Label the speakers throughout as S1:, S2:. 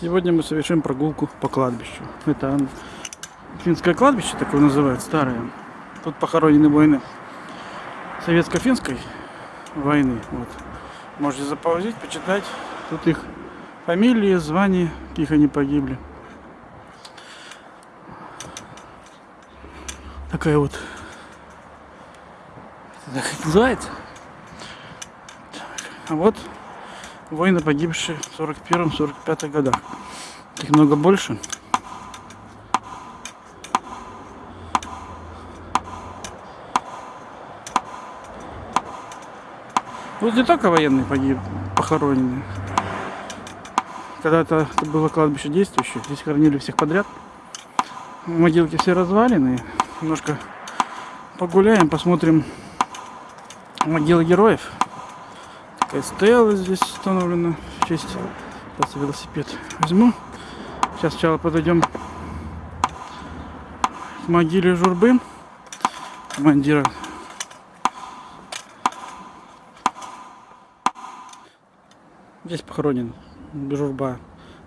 S1: Сегодня мы совершим прогулку по кладбищу. Это финское кладбище, такое называют, старое. Тут похоронены воины советско-финской войны. Вот. Можете заползить, почитать. Тут их фамилии, звания, каких они погибли. Такая вот так это называется. А вот воины, погибшие в 41-45 годах. Их много больше. Вот не только военные погиб, похоронены. Когда-то это было кладбище действующее, здесь хоронили всех подряд. Могилки все развалены. Немножко погуляем, посмотрим могилы героев. Такая стела здесь установлена в честь. Сейчас велосипед возьму. Сейчас сначала подойдем к могиле Журбы, командира. Здесь похоронен Журба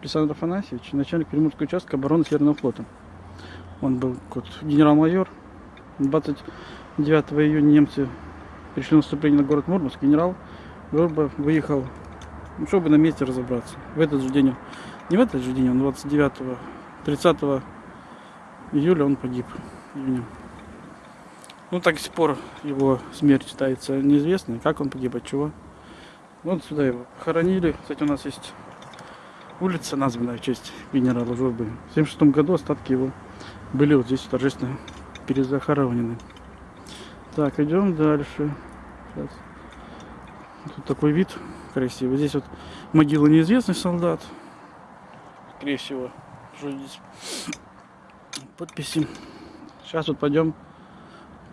S1: Александр Афанасьевич, начальник Приморского участка обороны Северного флота. Он был генерал-майор. 29 июня немцы пришли наступление на город Мурманск. Генерал Журба выехал ну, чтобы на месте разобраться. В этот же день, не в этот же день, он 29 30 июля он погиб. Июня. Ну, так до сих пор его смерть считается неизвестной. Как он погиб, от чего. Вот сюда его хоронили. Кстати, у нас есть улица, названная в честь генерала Журбы. В 76 году остатки его были вот здесь торжественно перезахоронены. Так, идем дальше. Сейчас. Тут такой вид красивый. Здесь вот могила неизвестных солдат. Скорее всего, что здесь подписи. Сейчас вот пойдем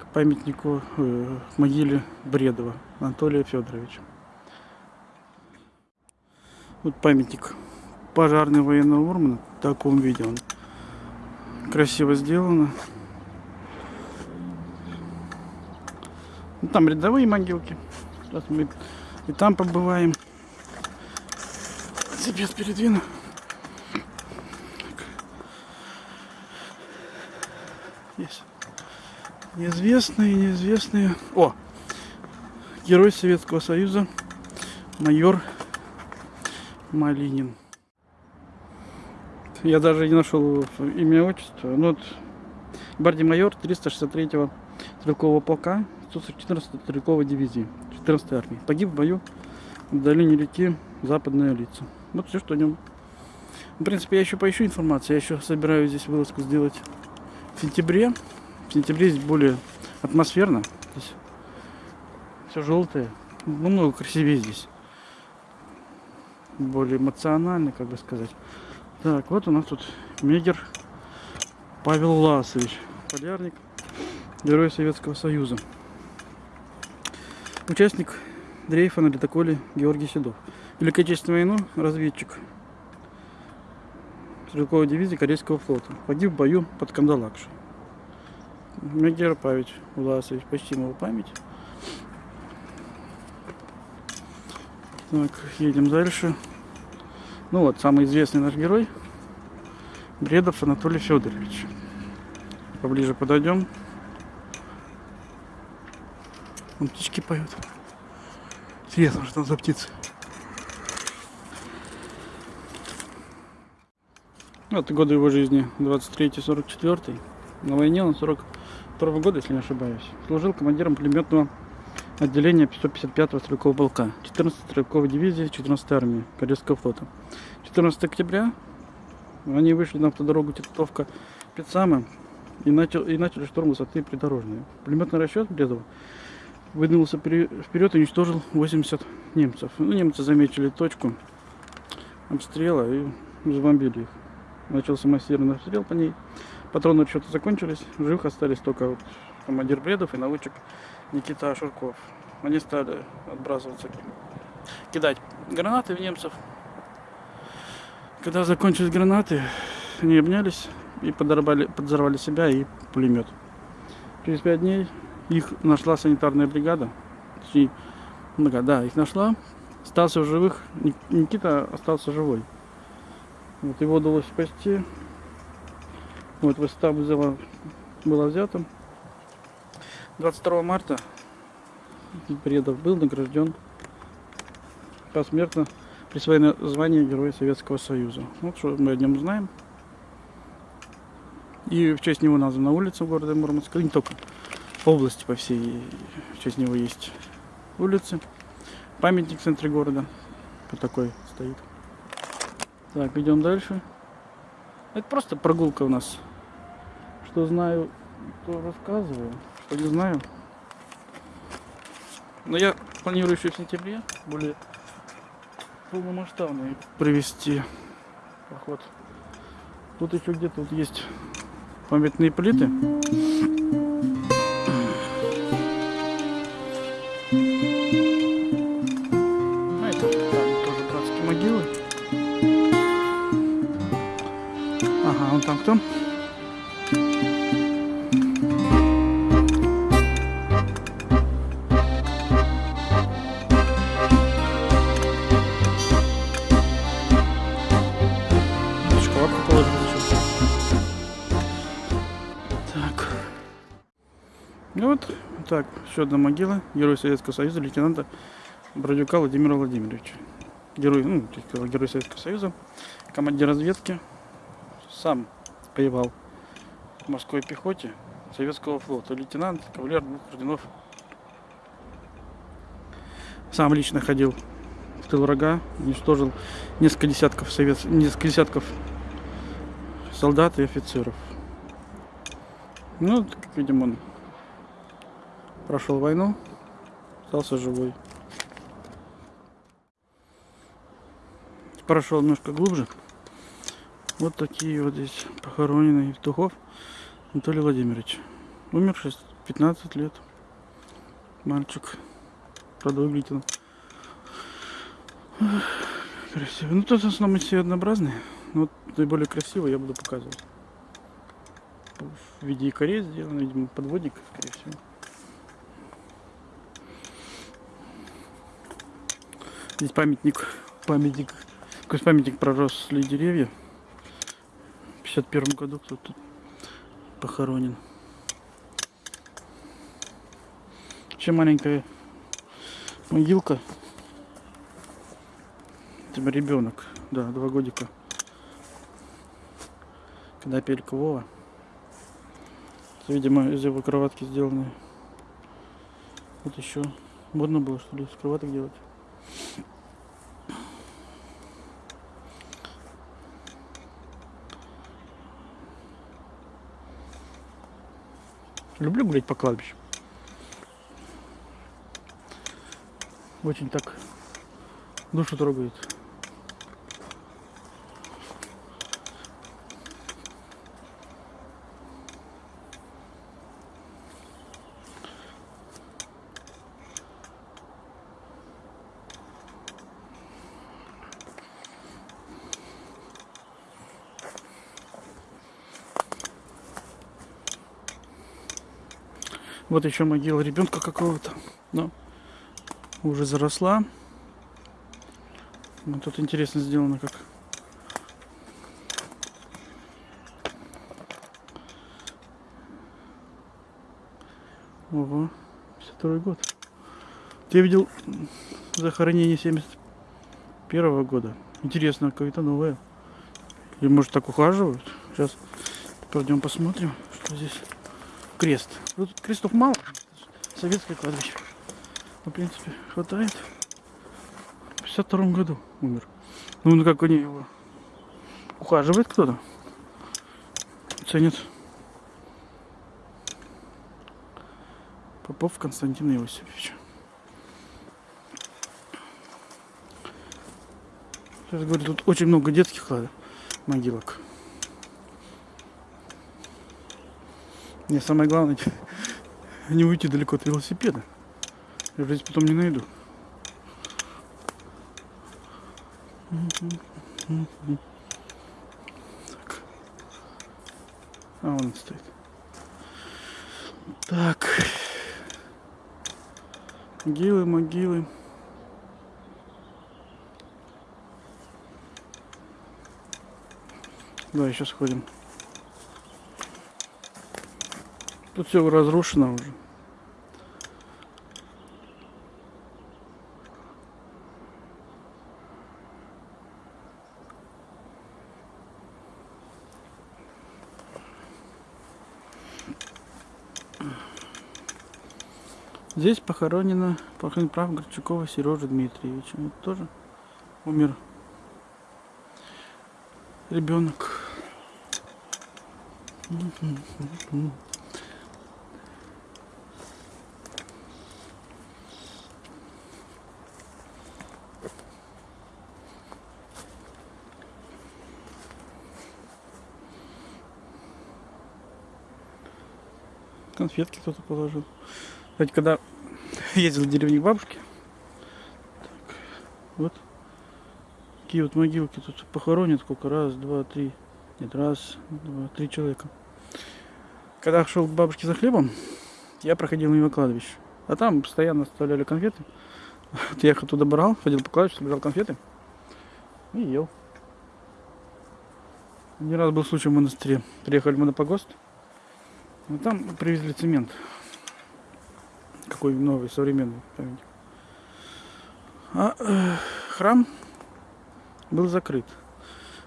S1: к памятнику, э, к могиле Бредова Анатолия Федоровича. Вот памятник пожарный военного Урмана в таком виде он красиво сделано. Ну, там рядовые могилки. Сейчас мы и там побываем. Велосипед передвину. Есть неизвестные, неизвестные. О! Герой Советского Союза, майор Малинин. Я даже не нашел имя отчество. Ну, вот, гвардии майор 363-го стрелкового полка 114-й стрелковой дивизии 14 армии. Погиб в бою в долине реки Западная лица. Вот все, что о нем. В принципе, я еще поищу информацию. Я еще собираюсь здесь вылазку сделать в сентябре. В сентябре здесь более атмосферно. Все желтое. Ну, много красивее здесь. Более эмоционально, как бы сказать. Так, вот у нас тут Мегер Павел Ласович. Полярник. Герой Советского Союза. Участник дрейфа на ледоколе Георгий Седов. Великой Отечественной войну разведчик стрелковой дивизии Корейского флота. Погиб в бою под Кандалакшей. Мегер Павич Власович, почтим его память. Так, едем дальше. Ну вот, самый известный наш герой. Бредов Анатолий Федорович. Поближе подойдем. Вон птички поют. Интересно, что там за птицы. Вот годы его жизни 23-44. На войне он 42 года, если не ошибаюсь. Служил командиром пулеметного отделения 555-го стрелкового полка 14-й стрелковой дивизии 14-й армии Корейского флота. 14 октября они вышли на автодорогу Титовка Пицама и, начал, и начали штурм высоты придорожной. Пулеметный расчет Бредова выдвинулся вперед и уничтожил 80 немцев. Ну, немцы заметили точку обстрела и забомбили их. Начался массированный обстрел по ней. Патроны что-то закончились. Живых остались только вот командир Бредов и наводчик Никита Шурков. Они стали отбрасываться, кидать гранаты в немцев. Когда закончились гранаты, они обнялись и подорвали, подорвали себя и пулемет. Через пять дней их нашла санитарная бригада. Точнее, да, их нашла. Остался в живых. Никита остался живой. Вот его удалось спасти. Вот высота вызова была взята. 22 марта Предов был награжден посмертно присвоено звание Героя Советского Союза. Вот что мы о нем знаем. И в честь него названа улица города Мурманска. Не только области, по всей. В него есть улицы. Памятник в центре города. Вот такой стоит. Так, идем дальше. Это просто прогулка у нас. Что знаю, то рассказываю. Что не знаю. Но я планирую еще в сентябре более полномасштабный провести поход. Тут еще где-то вот есть памятные плиты. Еще одна могила. Герой Советского Союза, лейтенанта Бродюка Владимира Владимировича. Герой, ну, герой Советского Союза, командир разведки. Сам воевал в морской пехоте Советского флота. Лейтенант, кавалер двух орденов. Сам лично ходил в тыл врага, уничтожил несколько десятков совет... несколько десятков солдат и офицеров. Ну, как видим, он прошел войну, остался живой. Прошел немножко глубже. Вот такие вот здесь похоронены Евтухов Анатолий Владимирович. Умер 6, 15 лет. Мальчик. Правда, выглядит он красиво. Ну, тут в основном все однообразные. Но вот наиболее красивый я буду показывать. В виде якорей сделан, видимо, подводник, скорее всего. Здесь памятник, памятник, какой памятник проросли деревья. В 51 году кто-то тут похоронен. Еще маленькая могилка. Это ребенок, да, два годика. Когда пелька Вова. Видимо, из его кроватки сделаны. Вот еще модно было, что ли, из кроваток делать. Люблю гулять по кладбищу. Очень так душу трогает. Вот еще могила ребенка какого-то. Но уже заросла. Вот тут интересно сделано как. Ого, 52 год. Я видел захоронение 71 года. Интересно, какое-то новое. Или может так ухаживают? Сейчас пойдем посмотрим, что здесь. Крест. Ну, тут крестов мало. Советское кладбище. Ну, в принципе, хватает. В 52 году умер. Ну, ну как они его ухаживает кто-то. Ценит. Попов Константин Иосифович. Сейчас говорю, тут очень много детских могилок. Мне самое главное не уйти далеко от велосипеда. Я здесь потом не найду. Так. А он стоит. Так. Могилы, могилы. Давай сейчас сходим. Тут все разрушено уже. Здесь похоронено, похоронен прав Горчакова Сережа Дмитриевича. Вот тоже умер ребенок. Конфетки кто-то положил. Кстати, когда ездил в деревню к бабушке, так, вот такие вот могилки тут похоронят сколько раз, два, три, нет, раз, два, три человека. Когда шел к бабушке за хлебом, я проходил мимо кладбища. А там постоянно оставляли конфеты. Вот я их оттуда брал, ходил по кладбищу, собирал конфеты и ел. Не раз был случай в монастыре. Приехали мы на погост. Ну, там привезли цемент. Какой новый, современный памятник. А э, храм был закрыт.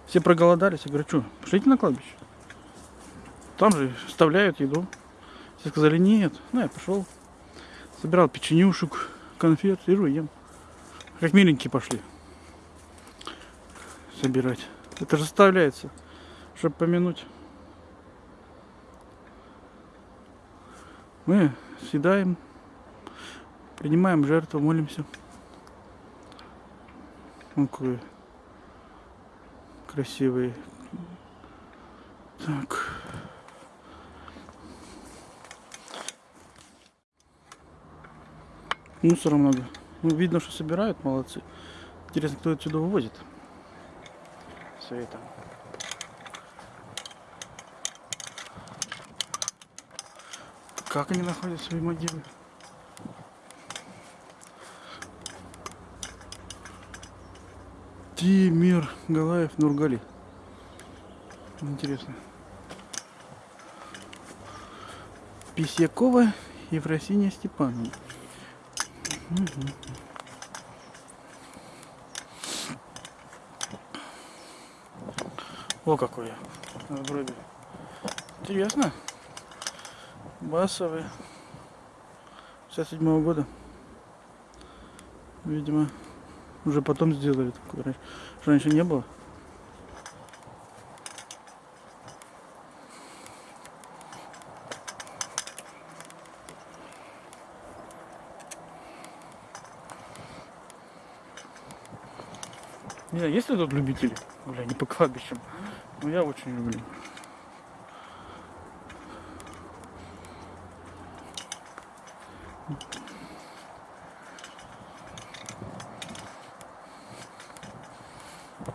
S1: Все проголодались. Я говорю, что, пошлите на кладбище. Там же вставляют еду. Все сказали, нет. Ну, я пошел. Собирал печенюшек, конфет, сижу ем. Как миленькие пошли собирать. Это же вставляется, чтобы помянуть. Мы съедаем, принимаем жертву, молимся. Он какой красивый. Так. Мусора много. Ну, видно, что собирают, молодцы. Интересно, кто отсюда вывозит все это. Как они находят свои могилы? Тимир Галаев Нургали. Интересно. Писякова Ефросиния Степановна. Угу. О, какой я. Вроде. Интересно. Басовый. 67 -го года. Видимо, уже потом сделали. Такой раньше. не было. Не знаю, есть ли тут любители? Бля, не по кладбищам. Но я очень люблю.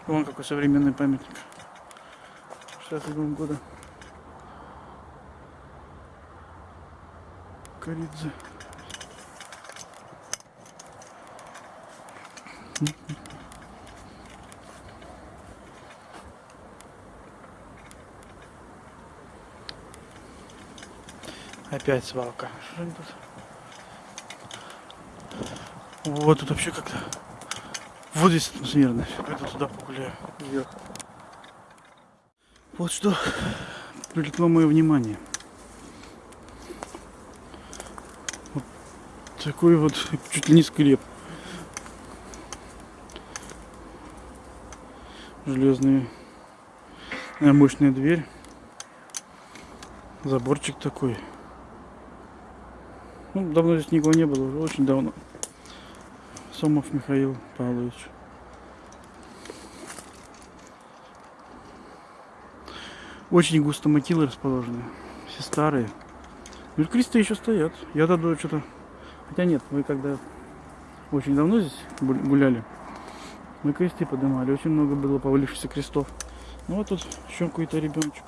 S1: Вон какой современный памятник. 67 года. Коридзе. Опять свалка. Что они тут? Вот тут вообще как-то. Вот здесь атмосферно. Пойду туда погуляю. Вверх. Вот что привлекло мое внимание. Вот такой вот чуть ли не склеп. Железная мощная дверь. Заборчик такой. Ну, давно здесь никого не было, уже очень давно. Сомов Михаил Павлович. Очень густо могилы расположены. Все старые. Кресты еще стоят. Я тогда что-то... Хотя нет, мы когда очень давно здесь гуляли, мы кресты поднимали. Очень много было повалившихся крестов. Ну вот тут еще какой-то ребеночек.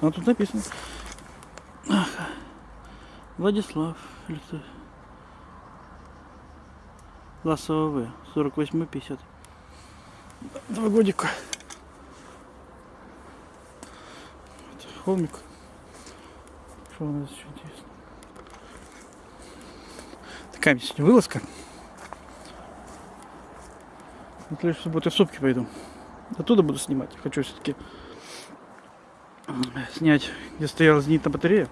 S1: А тут написано Владислав лицо класса ВВ 48-50 два годика. Холмик. Что у нас еще интересно такая сегодня вылазка. Вот лишь субботы в сопки пойду. Оттуда буду снимать. Хочу все-таки снять где стояла зенитная батарея.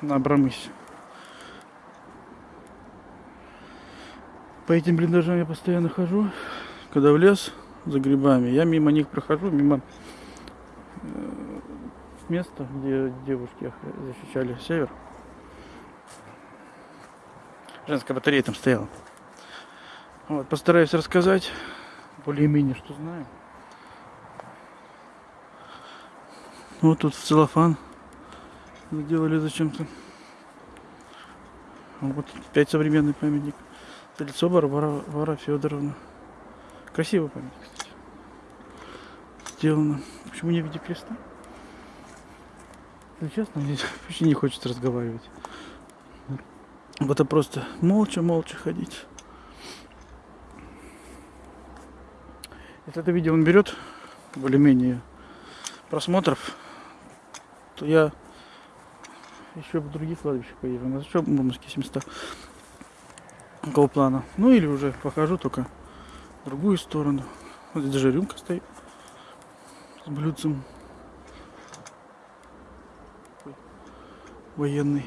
S1: На Абрамысе. По этим блиндажам я постоянно хожу, когда в лес за грибами. Я мимо них прохожу, мимо э, места, где девушки защищали север. Женская батарея там стояла. Вот, постараюсь рассказать более-менее, что знаю. Вот тут в целлофан сделали зачем-то. Вот опять современный памятник. Лицо Варвара, Вара Федоровна. Красивый памятник, кстати. Сделано. Почему не в виде креста? Если честно, мне вообще не хочется разговаривать. Вот это просто молча-молча ходить. Если это видео он берет более-менее просмотров, то я еще в других кладбищах поеду. На еще Мурманские 700 какого плана. Ну или уже покажу только другую сторону. Вот здесь даже рюмка стоит с блюдцем. Военный.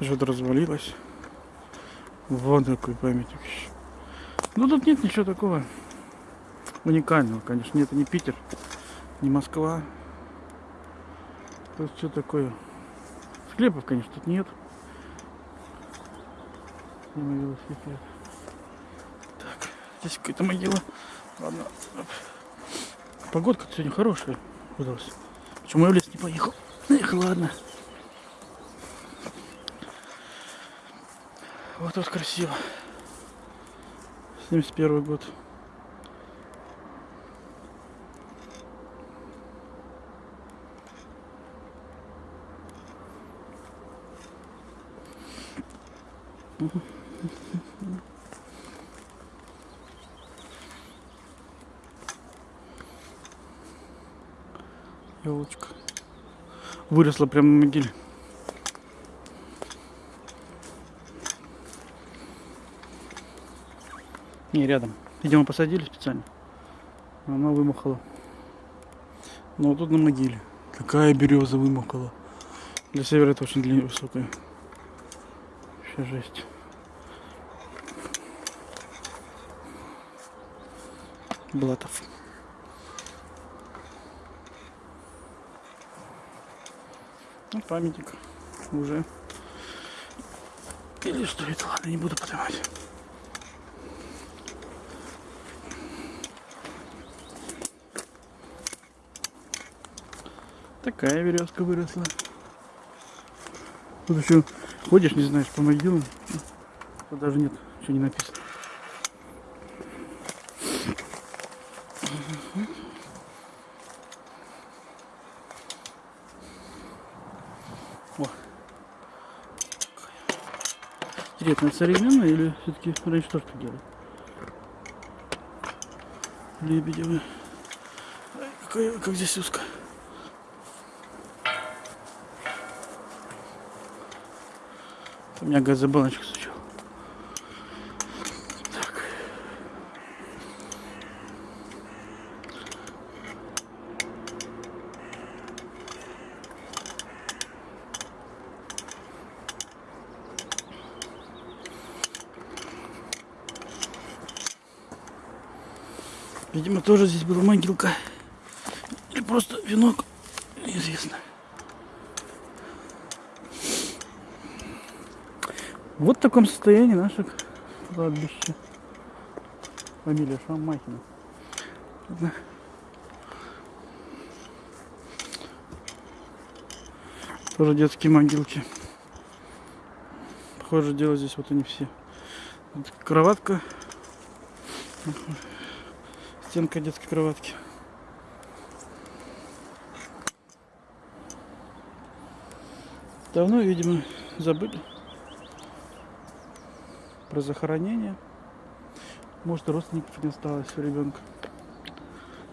S1: Что-то развалилось. Вот такой памятник. Ну тут нет ничего такого уникального, конечно. Нет, это не Питер, не Москва. Тут что такое? Склепов, конечно, тут нет. Мимо велосипед. Так, здесь какая-то могила. Ладно. Погодка сегодня хорошая выдалась. Почему я в лес не поехал? Эх, ладно. Вот тут красиво. 71 год. Елочка. Выросла прямо на могиле. Не, рядом. Видимо, посадили специально. Она вымахала. Но вот тут на могиле. Какая береза вымахала. Для севера это очень длинная, высокая. Вообще жесть. Блатов. Ну, памятник уже. Или что это? Ладно, не буду поднимать. Такая веревка выросла. Тут еще ходишь, не знаешь, по могилам. Тут даже нет, что не написано. О. Интересно, современная или все-таки раньше тоже так делали? Лебедевы. Какая, как здесь узко. У меня газобалочка стучал. Так. Видимо, тоже здесь была могилка. Или просто венок. Неизвестно. Вот в таком состоянии наше кладбище. Фамилия Шамахина. Ладно. Тоже детские могилки. Похоже, дело здесь вот они все. Кроватка. Стенка детской кроватки. Давно, видимо, забыли. про захоронение. Может, родственников не осталось у ребенка.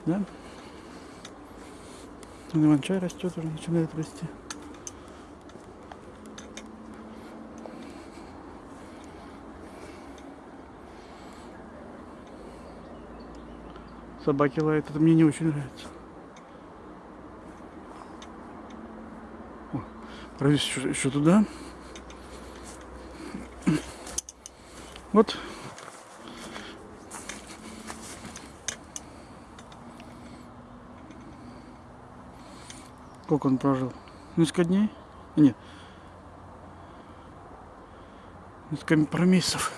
S1: Да? Иван-чай растет уже, начинает расти. Собаки лают, это мне не очень нравится. Пройдусь еще, еще туда. Вот. Сколько он прожил? Несколько дней? Нет. Несколько пару месяцев.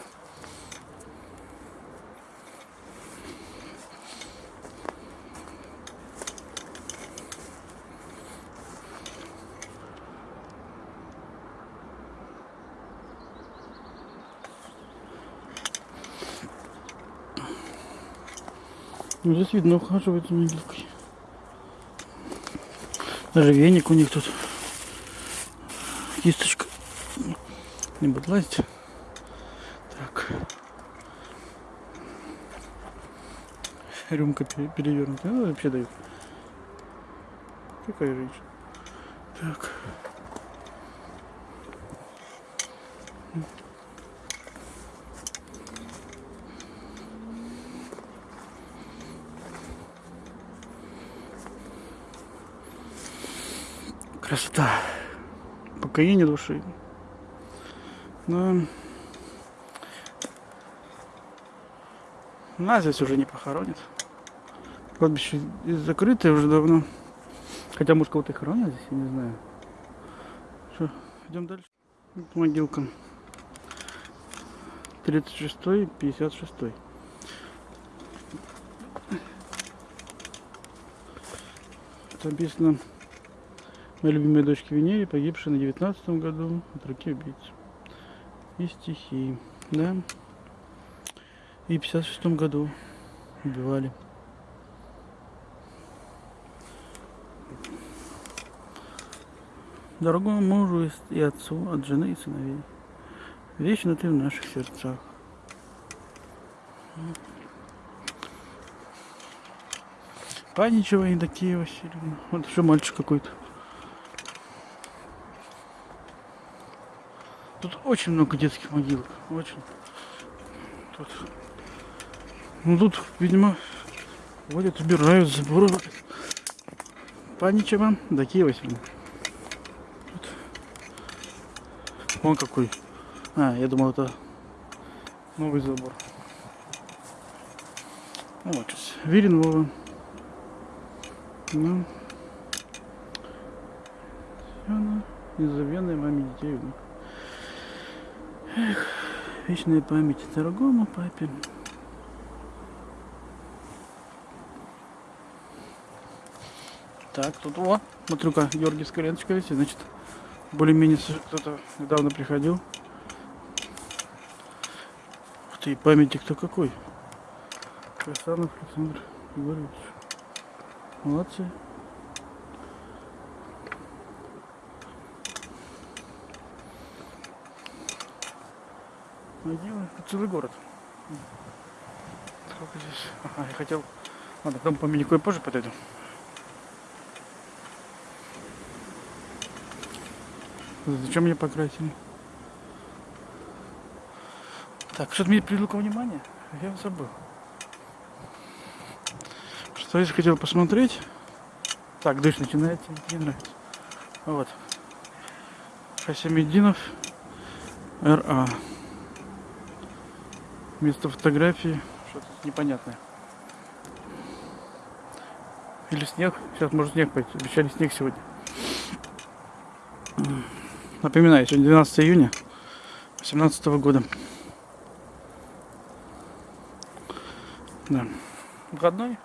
S1: Здесь видно, ухаживает за могилкой. Даже веник у них тут. Кисточка. Не буду лазить. Так. Рюмка пере- перевернутая. Ну, вообще дают. Какая женщина. Так. Красота. Покоение души. Но... Нас здесь уже не похоронят. Кладбище закрытое уже давно. Хотя, может, кого-то и хоронят здесь, я не знаю. Что, идем дальше. Вот могилка. 36 и 56 Там написано Моей любимой дочке Венере, погибшей на 19 году от руки убийц. И стихи, да. И в 56 году убивали. Дорогому мужу и отцу от жены и сыновей. Вечно ты в наших сердцах. Паничева Евдокия Васильевна. Вот еще мальчик какой-то. Тут очень много детских могилок. Очень. Тут. Ну тут, видимо, водят, убирают, заборовывают. Паничева, Евдокия Васильевна. Тут. Вон какой. А, я думал, это новый забор. Ну, вот сейчас. Вирин Вова. Ну. Она незабвенная маме детей. внук. Эх, вечная память дорогому папе. Так, тут о, смотрю-ка, Георгиевская ленточка висит, значит, более-менее кто-то недавно приходил. Ух ты, памятник-то какой. Красанов Александр Егорович. Молодцы. Могилы. Тут целый город. Сколько здесь? Ага, я хотел... Ладно, к тому памятнику я позже подойду. Зачем мне покрасили? Так, что-то мне привлекло внимание. Я забыл. Что я хотел посмотреть. Так, дождь начинается, не нравится. Вот. Хасимеддинов РА. Место фотографии. Что-то непонятное. Или снег. Сейчас может снег пойти. Обещали снег сегодня. Напоминаю, сегодня 12 июня 2018 года. Да. Выходной.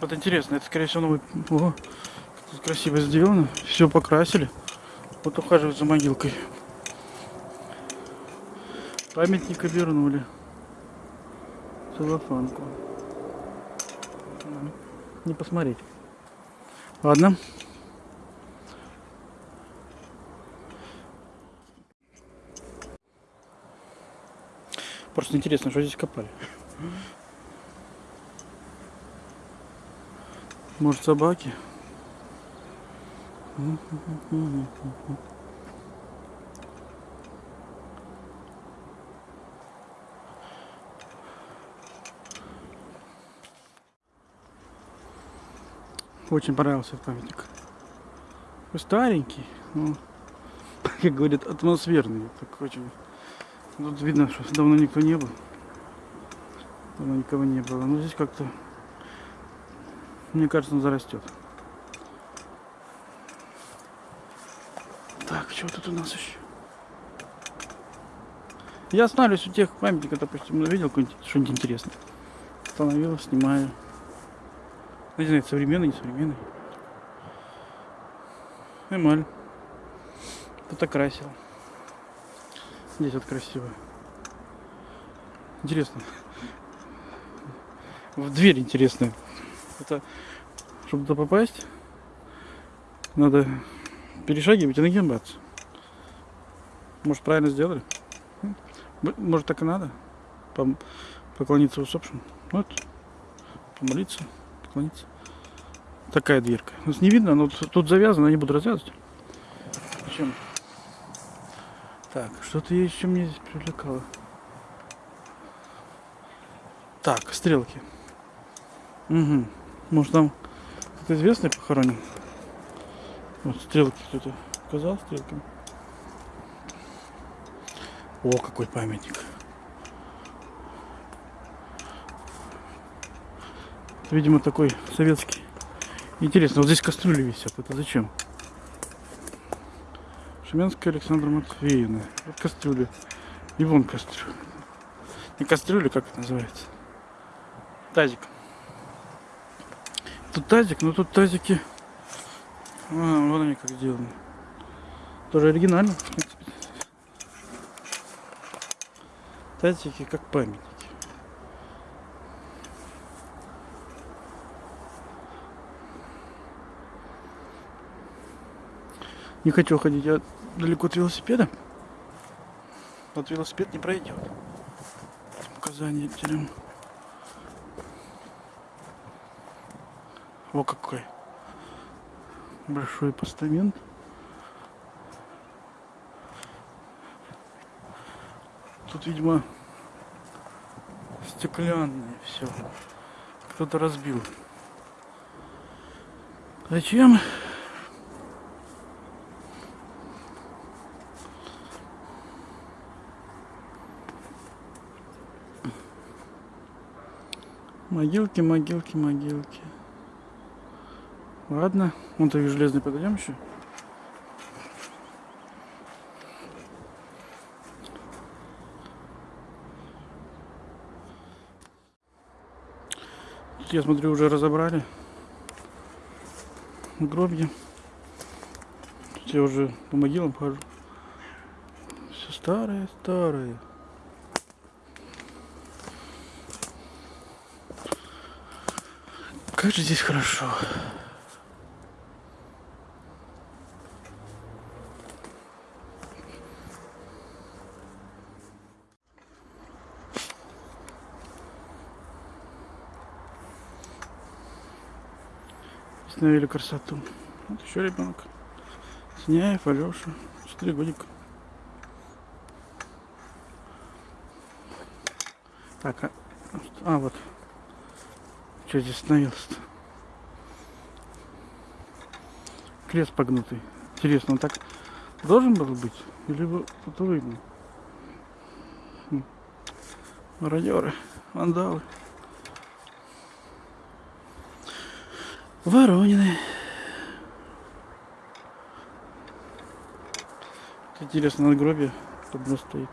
S1: Вот интересно, это скорее всего новый... О, тут красиво сделано. Все покрасили. Вот ухаживают за могилкой. Памятник обернули. Целлофанку. Не посмотреть. Ладно. Просто интересно, что здесь копали. Может собаки? Очень понравился этот памятник. Такой Старенький, но, как говорят, атмосферный. Так очень... Тут видно, что давно никто не был. Давно никого не было. Но здесь как-то, мне кажется, он зарастет. Так, что тут у нас еще? Я останавливаюсь у тех памятников, допустим, увидел что-нибудь интересное. Остановил, снимаю. Не знаю, современный, не современный. Эмаль. Кто-то красил. Здесь вот красиво. Интересно. В дверь интересная. Это, чтобы туда попасть, надо перешагивать и нагибаться. Может, правильно сделали? Может, так и надо? Поклониться усопшим? Вот. Помолиться наклониться. Такая дверка. Нас не видно, но тут завязано, не буду развязывать. Зачем? Так, что-то еще мне здесь привлекало. Так, стрелки. Угу. Может там кто-то известный похоронен? Вот стрелки кто-то показал стрелками. О, какой памятник. Видимо, такой советский. Интересно, вот здесь кастрюли висят. Это зачем? Шуменская Александра Матвеевна. Вот кастрюли. И вон кастрюля. Не кастрюля, как это называется? Тазик. Тут тазик, но тут тазики... А, вон они как сделаны. Тоже оригинально. Тазики как память. Не хочу ходить, я далеко от велосипеда. Вот велосипед не пройдет. Указание терем. О какой большой постамент. Тут, видимо, стеклянное все. Кто-то разбил. Зачем? Могилки, могилки, могилки. Ладно, вон то железный подойдем еще. Тут, я смотрю, уже разобрали гробья. Тут я уже по могилам хожу. Все старое, старое. Как же здесь хорошо. Установили красоту. Вот еще ребенок. Сняев, Алеша. Четыре годика. Так, а, а вот что здесь остановился-то? Крест погнутый. Интересно, он так должен был быть? Или тут видно? Хм. Мародеры, вандалы. Воронины. Интересно, надгробие одно стоит.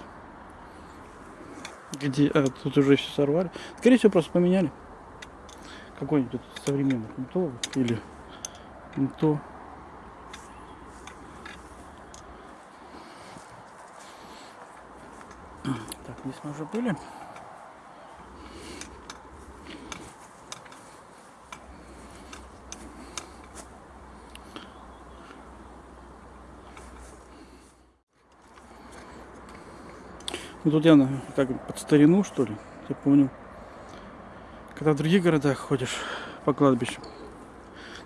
S1: Где? А, тут уже все сорвали. Скорее всего, просто поменяли какой-нибудь современный не то или не то. Так, здесь мы уже были. Ну тут явно как под старину, что ли. Я помню, когда в других городах ходишь по кладбищу,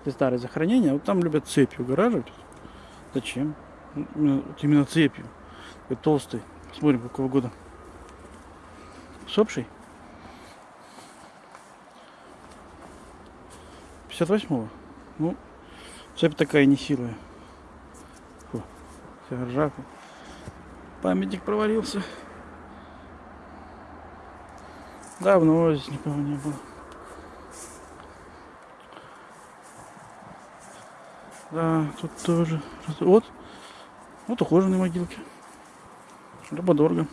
S1: где старые захоронения, вот там любят цепью гараживать. Зачем? Ну, вот именно цепью. Такой толстый. Смотрим, какого года. Сопший? 58-го. Ну, цепь такая нехилая. Фу, вся ржавая. Памятник провалился. Давно здесь никого не было. Да, тут тоже. Вот. Вот ухоженные могилки. Рабодорга.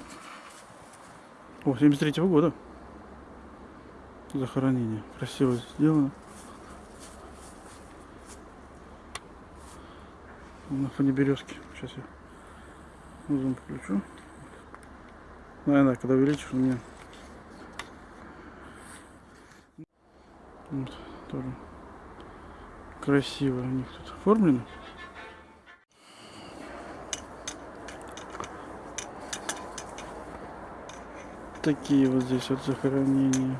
S1: О, 73-го года. Захоронение. Красиво сделано. На фоне березки. Сейчас я зум включу. Наверное, когда увеличишь, у меня вот, тоже красиво у них тут оформлено. Такие вот здесь вот захоронения.